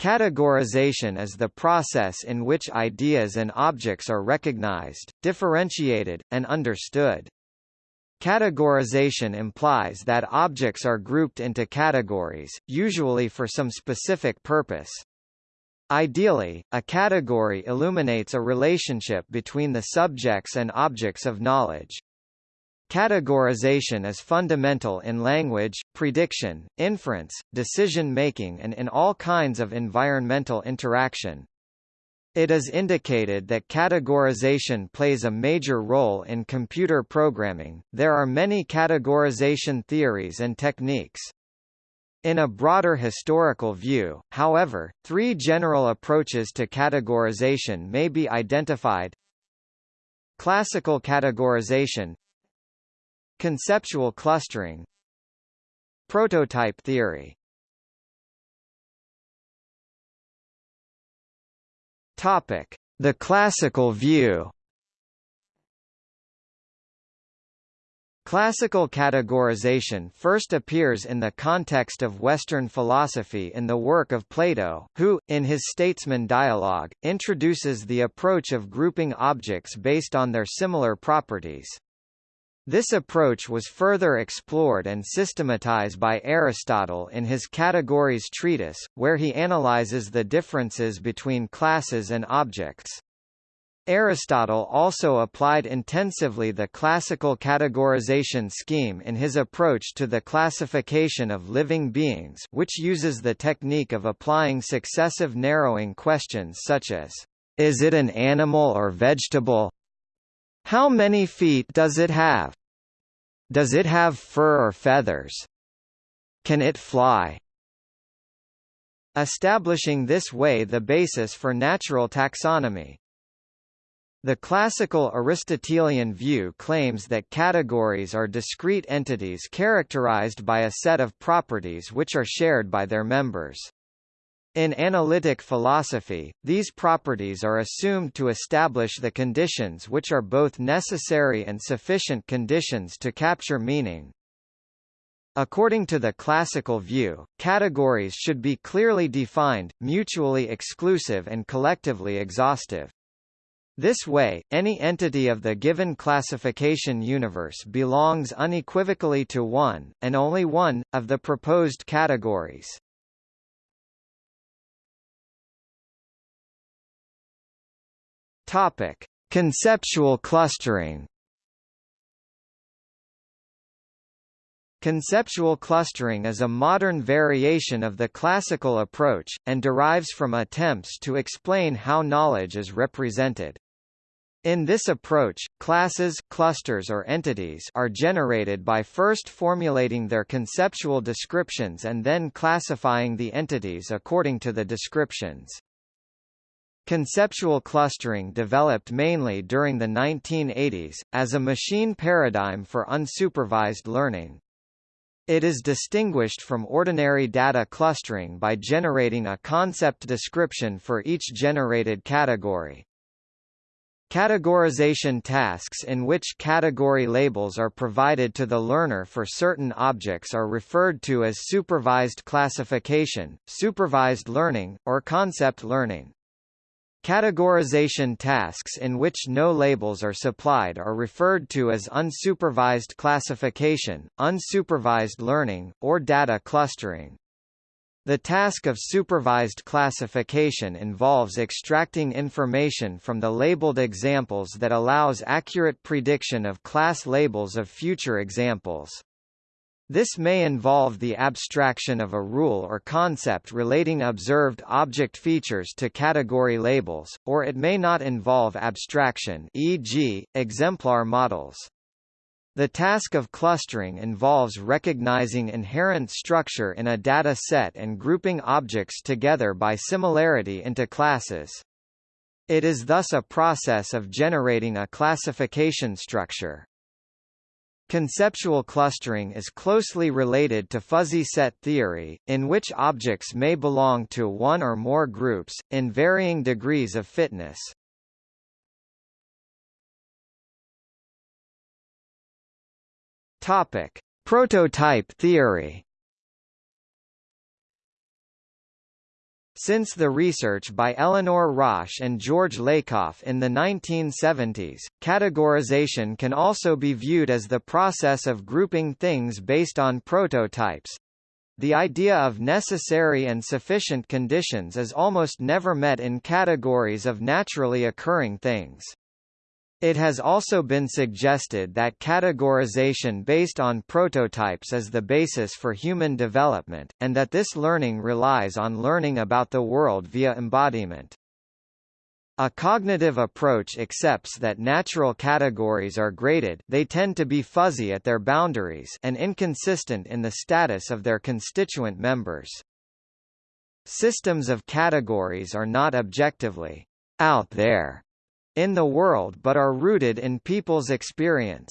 Categorization is the process in which ideas and objects are recognized, differentiated, and understood. Categorization implies that objects are grouped into categories, usually for some specific purpose. Ideally, a category illuminates a relationship between the subjects and objects of knowledge. Categorization is fundamental in language, prediction, inference, decision-making and in all kinds of environmental interaction. It is indicated that categorization plays a major role in computer programming. There are many categorization theories and techniques. In a broader historical view, however, three general approaches to categorization may be identified. Classical categorization Conceptual clustering Prototype theory Topic: The classical view. Classical categorization first appears in the context of Western philosophy in the work of Plato, who, in his Statesman Dialogue, introduces the approach of grouping objects based on their similar properties. This approach was further explored and systematized by Aristotle in his Categories treatise, where he analyzes the differences between classes and objects. Aristotle also applied intensively the classical categorization scheme in his approach to the classification of living beings which uses the technique of applying successive narrowing questions such as, is it an animal or vegetable? How many feet does it have? Does it have fur or feathers? Can it fly? Establishing this way the basis for natural taxonomy. The classical Aristotelian view claims that categories are discrete entities characterized by a set of properties which are shared by their members. In analytic philosophy, these properties are assumed to establish the conditions which are both necessary and sufficient conditions to capture meaning. According to the classical view, categories should be clearly defined, mutually exclusive and collectively exhaustive. This way, any entity of the given classification universe belongs unequivocally to one, and only one, of the proposed categories. Topic: Conceptual clustering. Conceptual clustering is a modern variation of the classical approach, and derives from attempts to explain how knowledge is represented. In this approach, classes clusters or entities are generated by first formulating their conceptual descriptions and then classifying the entities according to the descriptions. Conceptual clustering developed mainly during the 1980s, as a machine paradigm for unsupervised learning. It is distinguished from ordinary data clustering by generating a concept description for each generated category. Categorization tasks in which category labels are provided to the learner for certain objects are referred to as supervised classification, supervised learning, or concept learning. Categorization tasks in which no labels are supplied are referred to as unsupervised classification, unsupervised learning, or data clustering. The task of supervised classification involves extracting information from the labeled examples that allows accurate prediction of class labels of future examples. This may involve the abstraction of a rule or concept relating observed object features to category labels, or it may not involve abstraction e.g., exemplar models. The task of clustering involves recognizing inherent structure in a data set and grouping objects together by similarity into classes. It is thus a process of generating a classification structure. Conceptual clustering is closely related to fuzzy set theory, in which objects may belong to one or more groups, in varying degrees of fitness. Topic. Prototype theory Since the research by Eleanor Rosch and George Lakoff in the 1970s, categorization can also be viewed as the process of grouping things based on prototypes. The idea of necessary and sufficient conditions is almost never met in categories of naturally occurring things. It has also been suggested that categorization based on prototypes is the basis for human development, and that this learning relies on learning about the world via embodiment. A cognitive approach accepts that natural categories are graded they tend to be fuzzy at their boundaries and inconsistent in the status of their constituent members. Systems of categories are not objectively out there in the world but are rooted in people's experience.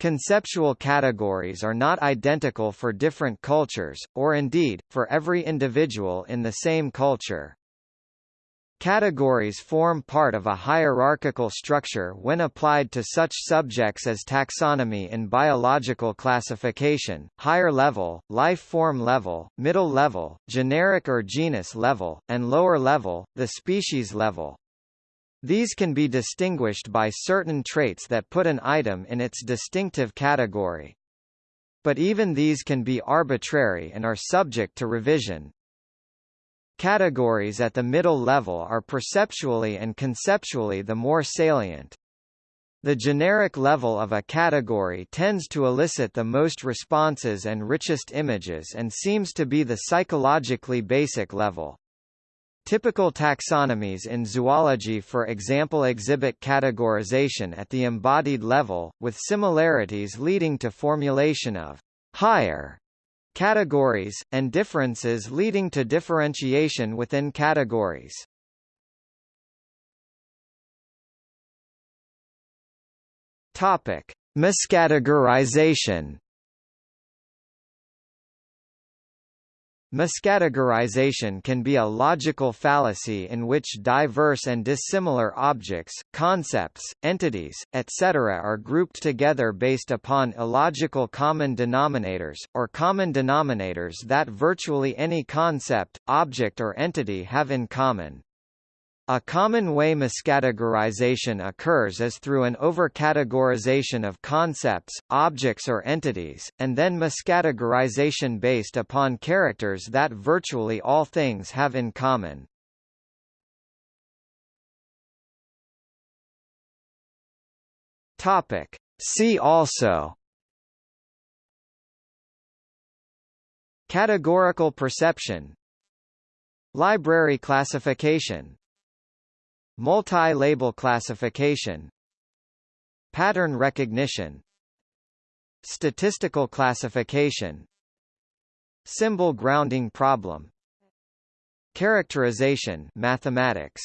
Conceptual categories are not identical for different cultures, or indeed, for every individual in the same culture. Categories form part of a hierarchical structure when applied to such subjects as taxonomy in biological classification, higher level, life form level, middle level, generic or genus level, and lower level, the species level. These can be distinguished by certain traits that put an item in its distinctive category. But even these can be arbitrary and are subject to revision. Categories at the middle level are perceptually and conceptually the more salient. The generic level of a category tends to elicit the most responses and richest images and seems to be the psychologically basic level. Typical taxonomies in zoology for example exhibit categorization at the embodied level, with similarities leading to formulation of higher categories, and differences leading to differentiation within categories. Topic: Miscategorization Miscategorization can be a logical fallacy in which diverse and dissimilar objects, concepts, entities, etc. are grouped together based upon illogical common denominators, or common denominators that virtually any concept, object or entity have in common. A common way miscategorization occurs is through an overcategorization of concepts, objects or entities, and then miscategorization based upon characters that virtually all things have in common. Topic. See also Categorical perception Library classification Multi-label classification Pattern recognition Statistical classification Symbol grounding problem Characterization mathematics